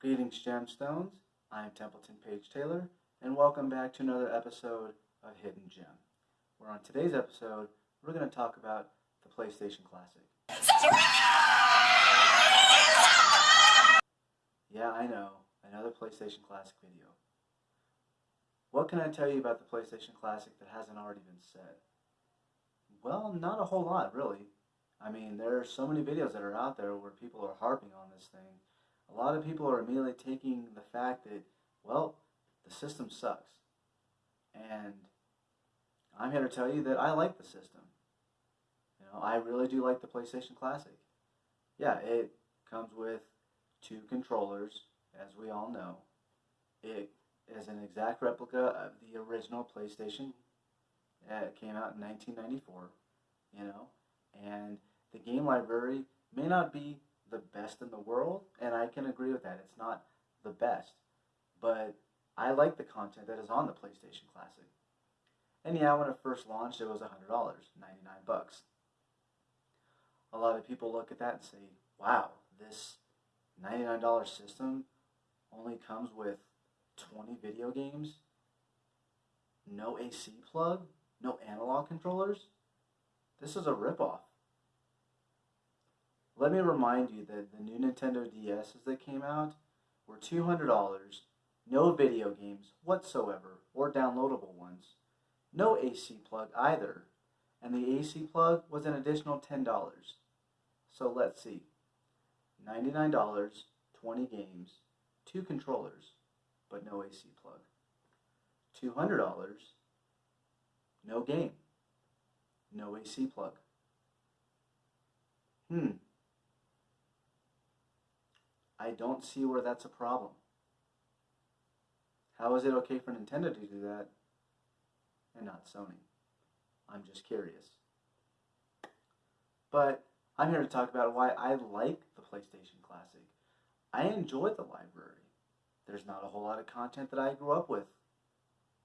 Greetings, Gemstones. I'm Templeton Page Taylor, and welcome back to another episode of Hidden Gem. Where on today's episode, we're going to talk about the PlayStation Classic. Yeah, I know, another PlayStation Classic video. What can I tell you about the PlayStation Classic that hasn't already been said? Well, not a whole lot, really. I mean, there are so many videos that are out there where people are harping on this thing. A lot of people are immediately taking the fact that, well, the system sucks. And I'm here to tell you that I like the system. You know, I really do like the PlayStation Classic. Yeah, it comes with two controllers, as we all know. It is an exact replica of the original PlayStation. It came out in 1994, you know, and the game library may not be the best in the world, and I can agree with that. It's not the best, but I like the content that is on the PlayStation Classic. And yeah, when it first launched, it was $100, 99 bucks. A lot of people look at that and say, wow, this $99 system only comes with 20 video games, no AC plug, no analog controllers. This is a ripoff. Let me remind you that the new Nintendo DSs that came out were $200, no video games whatsoever, or downloadable ones. No AC plug either, and the AC plug was an additional $10. So let's see. $99, 20 games, 2 controllers, but no AC plug. $200, no game, no AC plug. Hmm. I don't see where that's a problem. How is it okay for Nintendo to do that and not Sony? I'm just curious. But I'm here to talk about why I like the PlayStation Classic. I enjoy the library. There's not a whole lot of content that I grew up with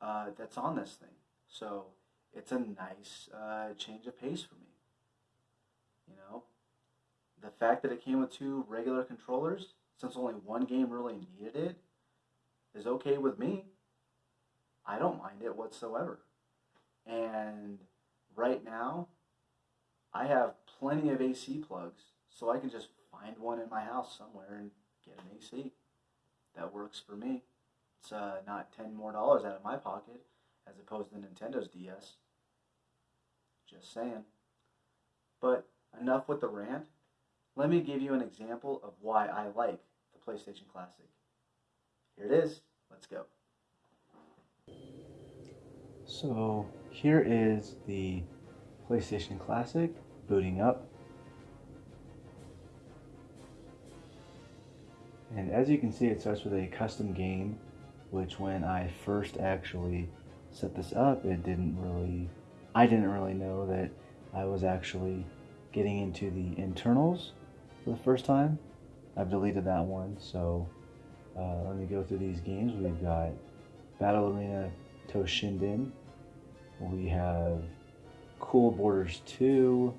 uh, that's on this thing. So it's a nice uh, change of pace for me. You know, the fact that it came with two regular controllers, since only one game really needed it, is okay with me. I don't mind it whatsoever. And right now, I have plenty of AC plugs, so I can just find one in my house somewhere and get an AC. That works for me. It's uh, not ten more dollars out of my pocket as opposed to Nintendo's DS. Just saying. But enough with the rant. Let me give you an example of why I like the PlayStation Classic. Here it is. Let's go. So here is the PlayStation Classic booting up. And as you can see, it starts with a custom game, which when I first actually set this up, it didn't really, I didn't really know that I was actually getting into the internals for the first time. I've deleted that one, so uh, let me go through these games. We've got Battle Arena Toshinden. We have Cool Borders 2,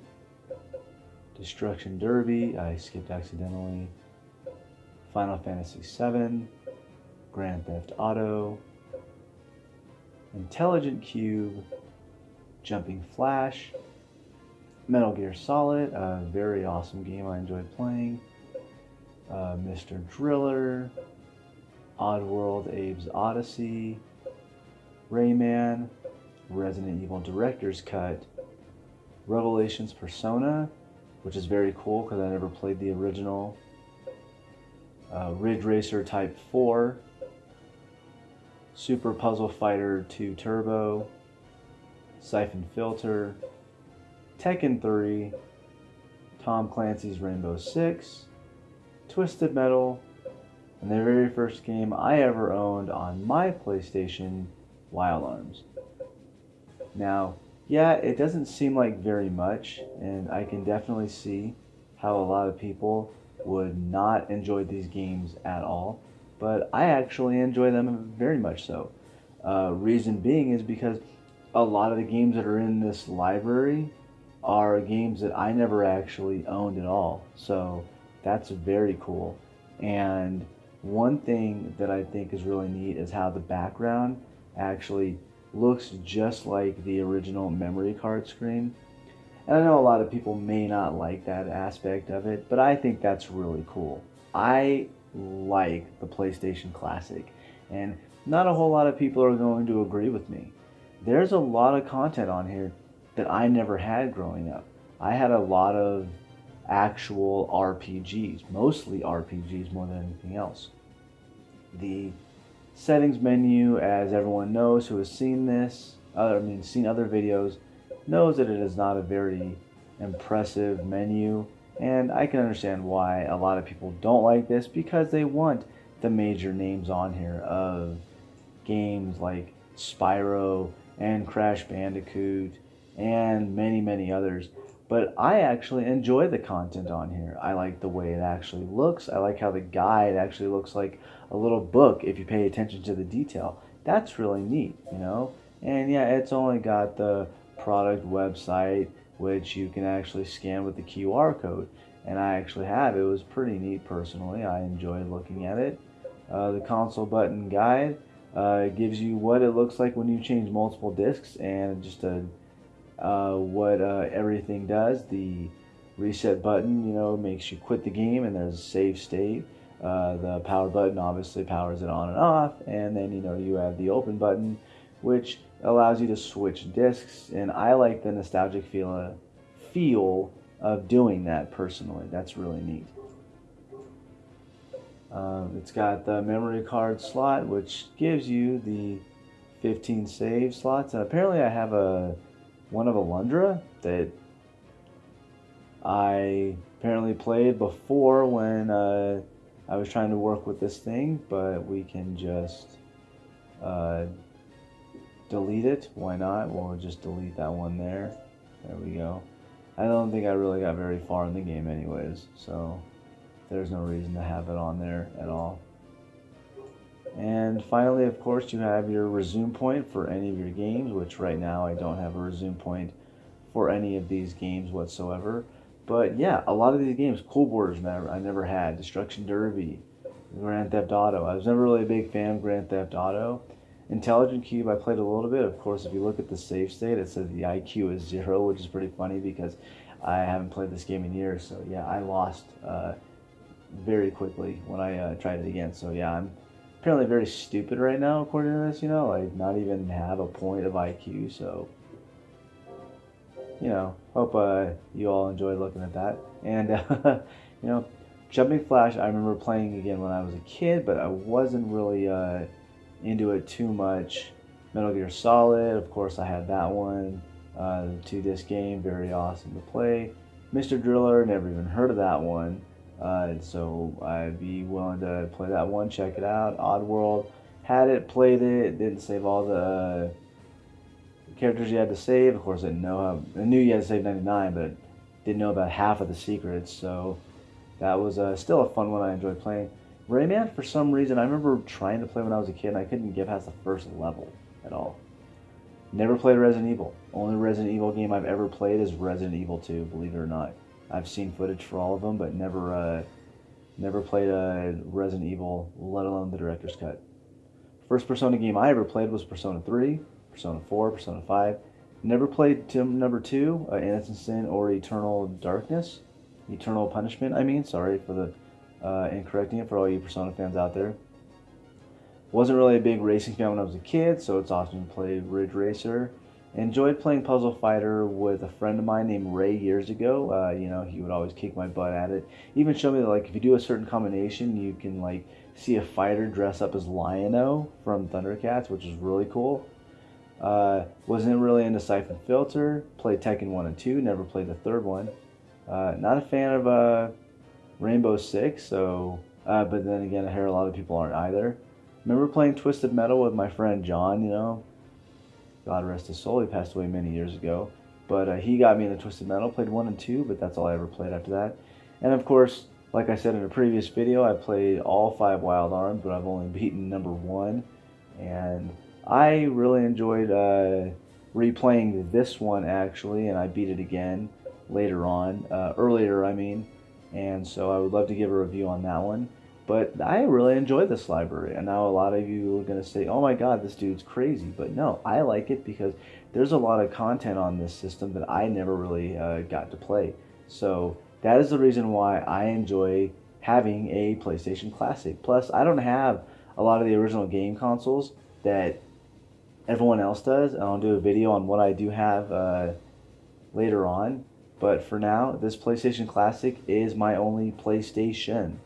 Destruction Derby. I skipped accidentally. Final Fantasy VII, Grand Theft Auto, Intelligent Qube. Jumping Flash, Metal Gear Solid, a very awesome game I enjoyed playing, uh, Mr. Driller, Oddworld Abe's Odyssey, Rayman, Resident Evil Director's Cut, Revelations Persona, which is very cool because I never played the original uh, Ridge Racer Type 4, Super Puzzle Fighter 2 Turbo, Siphon Filter, Tekken 3, Tom Clancy's Rainbow Six, Twisted Metal, and the very first game I ever owned on my PlayStation, Wild Arms. Now, yeah, it doesn't seem like very much, and I can definitely see how a lot of people would not enjoy these games at all, but I actually enjoy them very much so. Uh, reason being is because a lot of the games that are in this library are games that I never actually owned at all. So that's very cool. And one thing that I think is really neat is how the background actually looks just like the original memory card screen. And I know a lot of people may not like that aspect of it, but I think that's really cool. I like the PlayStation Classic, and not a whole lot of people are going to agree with me. There's a lot of content on here that I never had growing up. I had a lot of actual RPGs, mostly RPGs more than anything else. The settings menu, as everyone knows who has seen this, I mean, seen other videos, knows that it is not a very impressive menu. And I can understand why a lot of people don't like this because they want the major names on here of games like Spyro and Crash Bandicoot and many, many others. But I actually enjoy the content on here. I like the way it actually looks. I like how the guide actually looks like a little book if you pay attention to the detail. That's really neat, you know? And yeah, it's only got the product website, which you can actually scan with the QR code. And I actually have. It was pretty neat personally. I enjoyed looking at it. Uh, the console button guide uh, gives you what it looks like when you change multiple discs and just a uh, what uh, everything does. The reset button, you know, makes you quit the game and there's a save state. Uh, the power button obviously powers it on and off, and then you know you have the open button, which allows you to switch discs. And I like the nostalgic feel uh, feel of doing that personally. That's really neat. Um, it's got the memory card slot, which gives you the 15 save slots. And apparently, I have a one of Alundra that I apparently played before when uh, I was trying to work with this thing, but we can just uh, delete it. Why not? We'll just delete that one there. There we go. I don't think I really got very far in the game anyways, so there's no reason to have it on there at all. And finally, of course, you have your resume point for any of your games, which right now I don't have a resume point for any of these games whatsoever. But yeah, a lot of these games, Cool Borders, never, I never had. Destruction Derby, Grand Theft Auto. I was never really a big fan of Grand Theft Auto. Intelligent Qube, I played a little bit. Of course, if you look at the save state, it says the IQ is zero, which is pretty funny because I haven't played this game in years. So yeah, I lost uh, very quickly when I uh, tried it again. So yeah, I'm apparently very stupid right now, according to this, you know, like not even have a point of IQ, so, you know, hope uh, you all enjoyed looking at that. And, uh, you know, Jumping Flash, I remember playing again when I was a kid, but I wasn't really uh, into it too much. Metal Gear Solid, of course, I had that one. Uh, two disc game, very awesome to play. Mr. Driller, never even heard of that one. Uh, so I'd be willing to play that one, check it out. Oddworld, had it, played it, didn't save all the uh, characters you had to save. Of course, I didn't know I knew you had to save 99, but didn't know about half of the secrets. So that was uh, still a fun one I enjoyed playing. Rayman, for some reason, I remember trying to play when I was a kid, and I couldn't get past the first level at all. Never played Resident Evil. Only Resident Evil game I've ever played is Resident Evil 2, believe it or not. I've seen footage for all of them, but never uh, never played a Resident Evil, let alone the director's cut. First Persona game I ever played was Persona 3, Persona 4, Persona 5. Never played Tim number 2, uh, Innocent Sin or Eternal Darkness. Eternal Punishment, I mean. Sorry for the uh, incorrecting it for all you Persona fans out there. Wasn't really a big racing fan when I was a kid, so it's awesome to play Ridge Racer. Enjoyed playing Puzzle Fighter with a friend of mine named Ray years ago. Uh, you know, he would always kick my butt at it. Even show me that, like, if you do a certain combination, you can, like, see a fighter dress up as Lion-O from Thundercats, which is really cool. Uh, wasn't really into Siphon Filter. Played Tekken 1 and 2. Never played the third one. Uh, not a fan of uh, Rainbow Six, so... Uh, but then again, I hear a lot of people aren't either. Remember playing Twisted Metal with my friend John, you know? God rest his soul. He passed away many years ago. But uh, he got me into Twisted Metal. Played one and two, but that's all I ever played after that. And of course, like I said in a previous video, I played all five Wild Arms, but I've only beaten number one. And I really enjoyed uh, replaying this one actually, and I beat it again later on, uh, earlier I mean. And so I would love to give a review on that one. But I really enjoy this library. And now a lot of you are going to say, oh my God, this dude's crazy. But no, I like it because there's a lot of content on this system that I never really uh, got to play. So that is the reason why I enjoy having a PlayStation Classic. Plus, I don't have a lot of the original game consoles that everyone else does. I'll do a video on what I do have uh, later on. But for now, this PlayStation Classic is my only PlayStation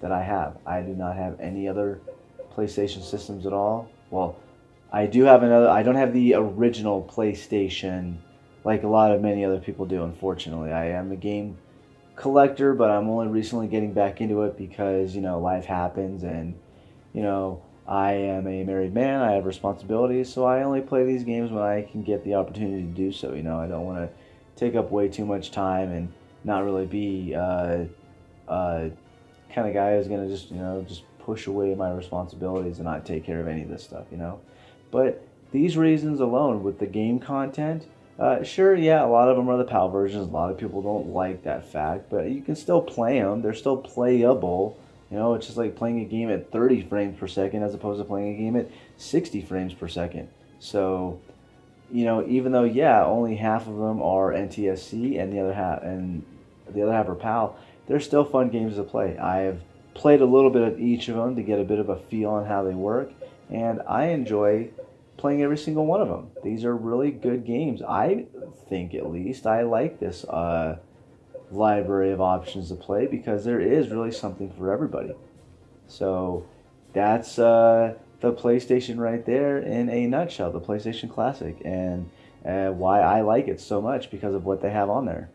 that I have. I do not have any other PlayStation systems at all. Well, I do have another. I don't have the original PlayStation like a lot of many other people do. Unfortunately, I am a game collector, but I'm only recently getting back into it because you know life happens, and you know I am a married man. I have responsibilities, so I only play these games when I can get the opportunity to do so. You know, I don't want to take up way too much time and not really be uh, uh, kind of guy who's gonna just you know just push away my responsibilities and not take care of any of this stuff, you know. But these reasons alone, with the game content, uh, sure, yeah, a lot of them are the PAL versions. A lot of people don't like that fact, but you can still play them. They're still playable. You know, it's just like playing a game at 30 frames per second as opposed to playing a game at 60 frames per second. So, you know, even though yeah, only half of them are NTSC and the other half and the other half are PAL, they're still fun games to play. I've played a little bit of each of them to get a bit of a feel on how they work, and I enjoy playing every single one of them. These are really good games. I think, at least, I like this uh, library of options to play because there is really something for everybody. So that's uh, the PlayStation right there in a nutshell, the PlayStation Classic, and uh, why I like it so much because of what they have on there.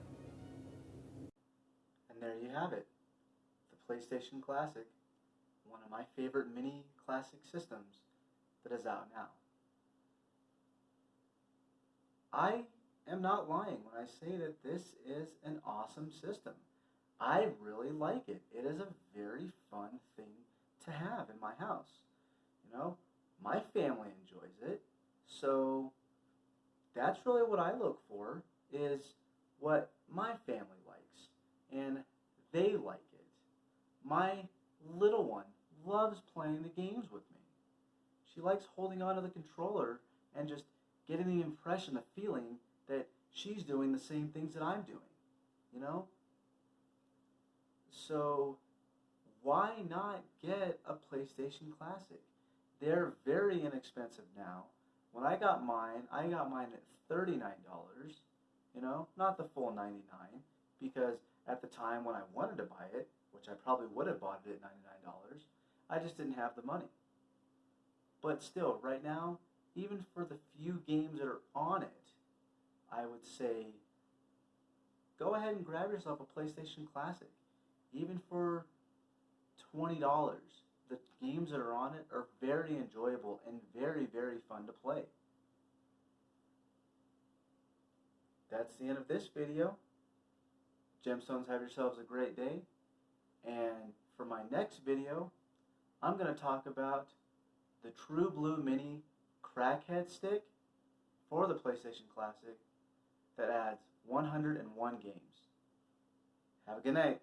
PlayStation Classic, one of my favorite mini classic systems that is out now. I am not lying when I say that this is an awesome system. I really like it. It is a very fun thing to have in my house. You know, my family enjoys it. So that's really what I look for is what my family likes. And they like. My little one loves playing the games with me. She likes holding onto the controller and just getting the impression, the feeling that she's doing the same things that I'm doing. You know? So, why not get a PlayStation Classic? They're very inexpensive now. When I got mine, I got mine at $39, you know, not the full 99 because at the time when I wanted to buy it, which I probably would have bought it at $99, I just didn't have the money. But still, right now, even for the few games that are on it, I would say go ahead and grab yourself a PlayStation Classic. Even for $20, the games that are on it are very enjoyable and very, very fun to play. That's the end of this video. Gemstones, have yourselves a great day. And for my next video, I'm going to talk about the True Blue Mini Crackhead Stick for the PlayStation Classic that adds 101 games. Have a good night.